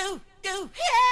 go, go. Yeah!